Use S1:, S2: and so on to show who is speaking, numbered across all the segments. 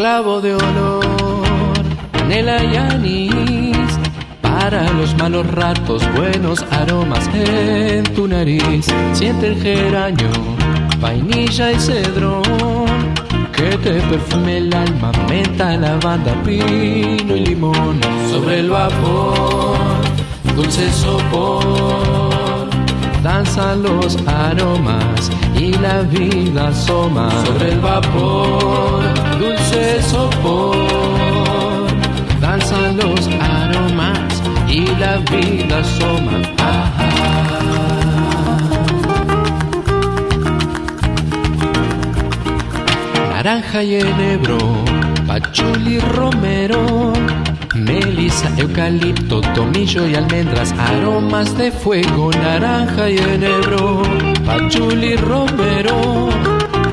S1: clavo de olor, canela y anís. Para los malos ratos, buenos aromas en tu nariz. Siente el geranio, vainilla y cedrón. Que te perfume el alma, menta, lavanda, pino y limón. Sobre el vapor, dulce sopor. Danzan los aromas y la vida asoma sobre el vapor, dulce sopor. Danzan los aromas y la vida asoma. Naranja y enebro, pachuli romero, melisa, eucalipto, tomillo y almendras, aromas de fuego, naranja y enebro, pachuli romero,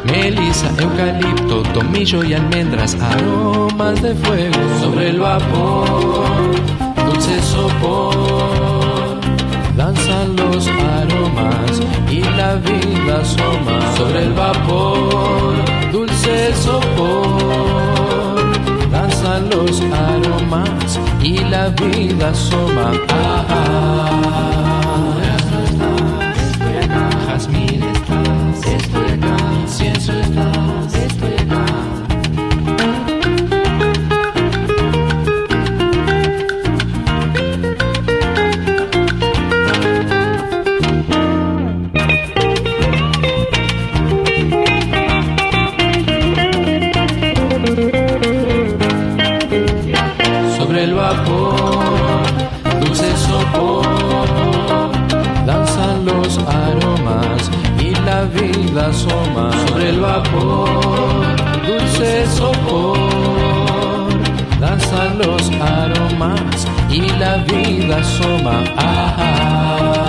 S1: melisa, eucalipto, tomillo y almendras, aromas de fuego, sobre el vapor, dulce sopor, danzan los aromas y la vida asoma, sobre el vapor, dulce sopor, danzan los aromas y la vida asoma. Asoma sobre el vapor, dulce sopor, danzan los aromas y la vida asoma. Ah,